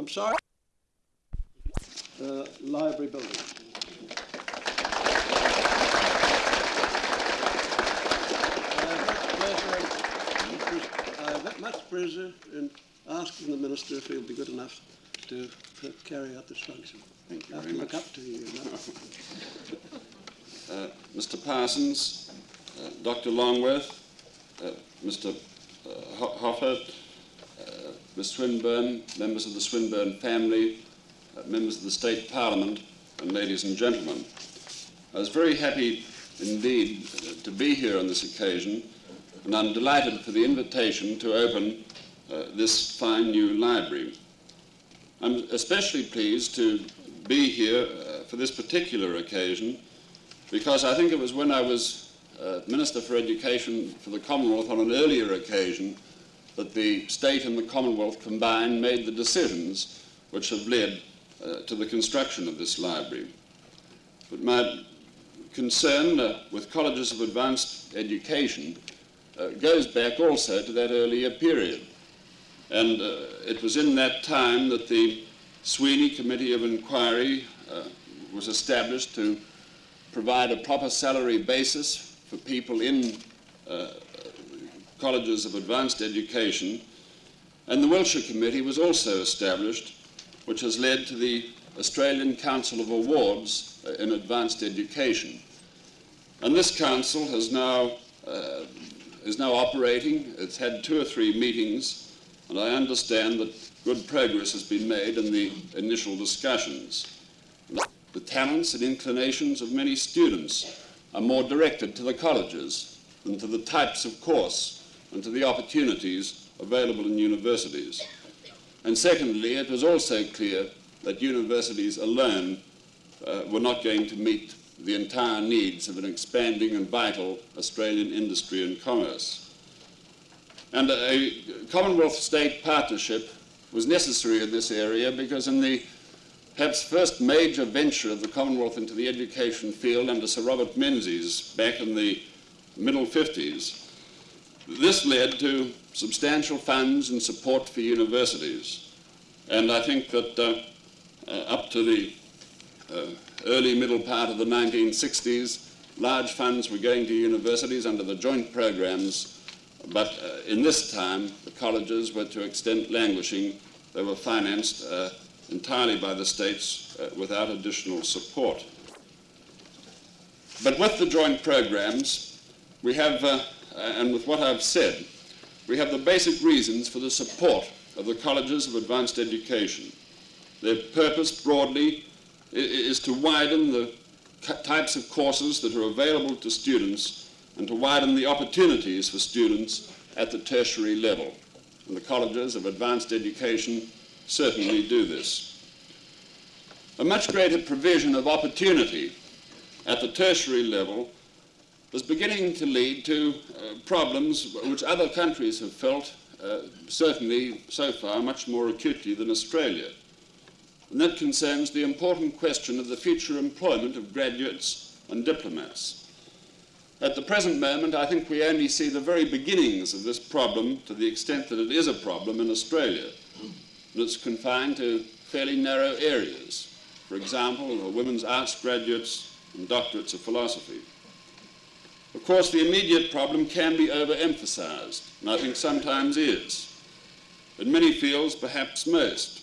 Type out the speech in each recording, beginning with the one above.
I'm sorry. Uh, library building. I have much pleasure in asking the Minister if he'll be good enough to carry out this function. Thank you I very look much. up to you. Uh, Mr. Parsons, uh, Dr. Longworth, uh, Mr. Uh, Ho- Hoffert, Ms. Swinburne, members of the Swinburne family, uh, members of the State Parliament, and ladies and gentlemen. I was very happy indeed uh, to be here on this occasion, and I'm delighted for the invitation to open uh, this fine new library. I'm especially pleased to be here uh, for this particular occasion because I think it was when I was uh, Minister for Education for the Commonwealth on an earlier occasion that the state and the Commonwealth combined made the decisions which have led uh, to the construction of this library. But my concern uh, with colleges of advanced education uh, goes back also to that earlier period. And uh, it was in that time that the Sweeney Committee of Inquiry uh, was established to provide a proper salary basis for people in uh, colleges of advanced education. And the Wiltshire Committee was also established, which has led to the Australian Council of Awards uh, in Advanced Education. And this council has now, uh, is now operating. It's had two or three meetings, and I understand that good progress has been made in the initial discussions. The talents and inclinations of many students are more directed to the colleges than to the types of course and to the opportunities available in universities. And secondly, it was also clear that universities alone uh, were not going to meet the entire needs of an expanding and vital Australian industry and commerce. And a Commonwealth state partnership was necessary in this area because in the perhaps first major venture of the Commonwealth into the education field under Sir Robert Menzies back in the middle 50s, this led to substantial funds and support for universities. And I think that uh, uh, up to the uh, early middle part of the 1960s, large funds were going to universities under the joint programs, but uh, in this time, the colleges were to extent languishing. They were financed uh, entirely by the states uh, without additional support. But with the joint programs, we have, Uh, and with what I've said, we have the basic reasons for the support of the colleges of advanced education. Their purpose broadly is to widen the types of courses that are available to students and to widen the opportunities for students at the tertiary level. And the colleges of advanced education certainly do this. A much greater provision of opportunity at the tertiary level is beginning to lead to uh, problems which other countries have felt, uh, certainly so far, much more acutely than Australia. And that concerns the important question of the future employment of graduates and diplomats. At the present moment, I think we only see the very beginnings of this problem to the extent that it is a problem in Australia. And it's confined to fairly narrow areas. For example, women's arts graduates and doctorates of philosophy. Of course, the immediate problem can be overemphasized, and I think sometimes is. In many fields, perhaps most,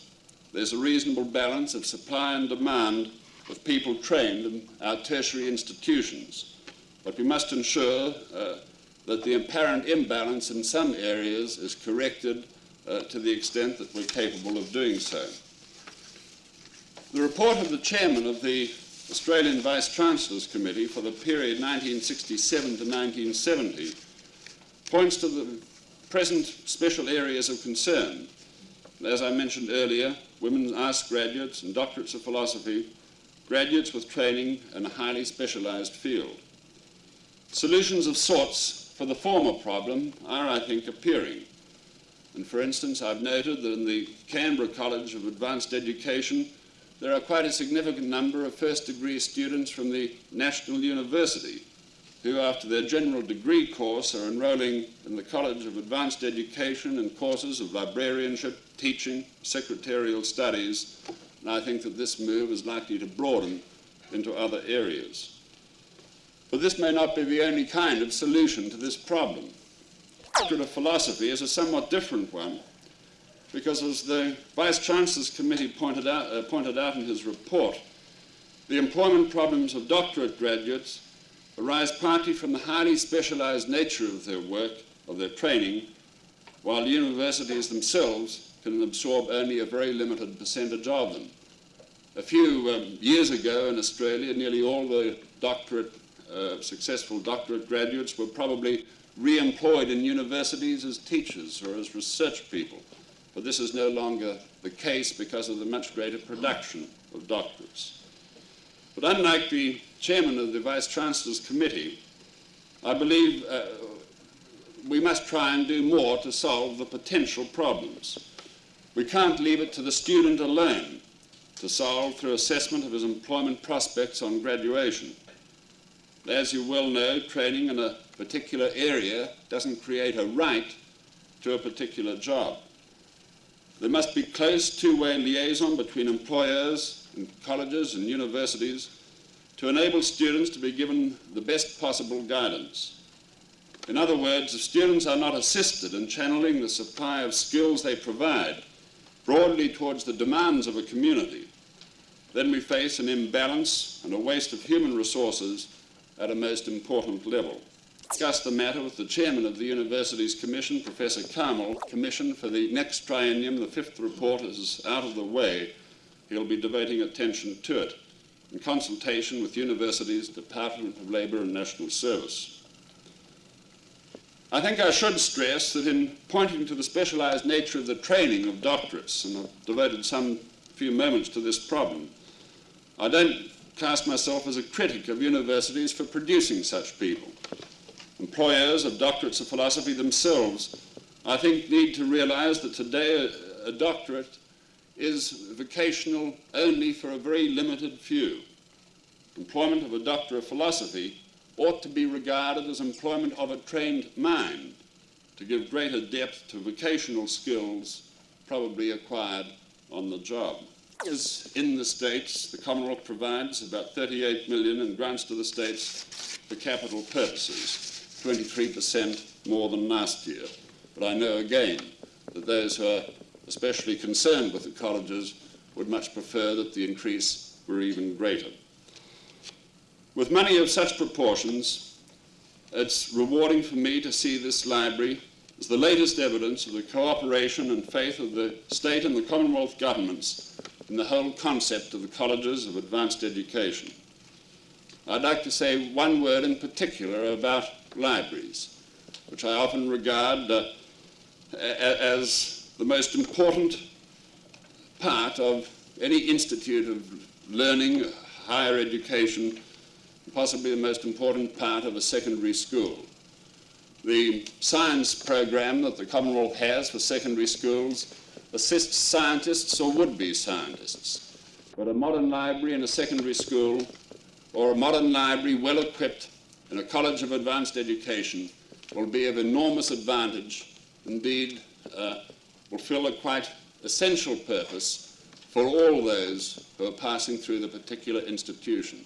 there's a reasonable balance of supply and demand of people trained in our tertiary institutions. But we must ensure uh, that the apparent imbalance in some areas is corrected uh, to the extent that we're capable of doing so. The report of the chairman of the Australian Vice Chancellor's Committee for the period 1967 to 1970 points to the present special areas of concern. As I mentioned earlier, women's arts graduates and doctorates of philosophy, graduates with training in a highly specialized field. Solutions of sorts for the former problem are, I think, appearing. And for instance, I've noted that in the Canberra College of Advanced Education, there are quite a significant number of first degree students from the National University who, after their general degree course, are enrolling in the College of Advanced Education in courses of librarianship, teaching, secretarial studies, and I think that this move is likely to broaden into other areas. But this may not be the only kind of solution to this problem. The of philosophy is a somewhat different one because, as the Vice Chancellor's Committee pointed out, uh, pointed out in his report, the employment problems of doctorate graduates arise partly from the highly specialized nature of their work, of their training, while universities themselves can absorb only a very limited percentage of them. A few um, years ago in Australia, nearly all the doctorate, uh, successful doctorate graduates were probably re-employed in universities as teachers or as research people. But this is no longer the case because of the much greater production of doctors. But unlike the chairman of the Vice Chancellor's Committee, I believe uh, we must try and do more to solve the potential problems. We can't leave it to the student alone to solve through assessment of his employment prospects on graduation. As you well know, training in a particular area doesn't create a right to a particular job. There must be close two-way liaison between employers and colleges and universities to enable students to be given the best possible guidance. In other words, if students are not assisted in channeling the supply of skills they provide broadly towards the demands of a community, then we face an imbalance and a waste of human resources at a most important level. Discussed the matter with the chairman of the Universities Commission, Professor Karmel. Commission for the next triennium, the fifth report is out of the way. He'll be devoting attention to it in consultation with universities, Department of Labour and National Service. I think I should stress that in pointing to the specialised nature of the training of doctorates, and I've devoted some few moments to this problem, I don't cast myself as a critic of universities for producing such people. Employers of doctorates of philosophy themselves, I think, need to realise that today a, a doctorate is vocational only for a very limited few. Employment of a doctor of philosophy ought to be regarded as employment of a trained mind to give greater depth to vocational skills probably acquired on the job. As in the states, the Commonwealth provides about 38 million in grants to the states for capital purposes, 23% more than last year. But I know again that those who are especially concerned with the colleges, would much prefer that the increase were even greater. With money of such proportions, it's rewarding for me to see this library as the latest evidence of the cooperation and faith of the state and the Commonwealth governments in the whole concept of the colleges of advanced education. I'd like to say one word in particular about libraries, which I often regard uh, as the most important part of any institute of learning, higher education, possibly the most important part of a secondary school. The science program that the Commonwealth has for secondary schools assists scientists or would-be scientists. But a modern library in a secondary school or a modern library well equipped in a college of advanced education will be of enormous advantage, indeed uh, will fill a quite essential purpose for all those who are passing through the particular institution.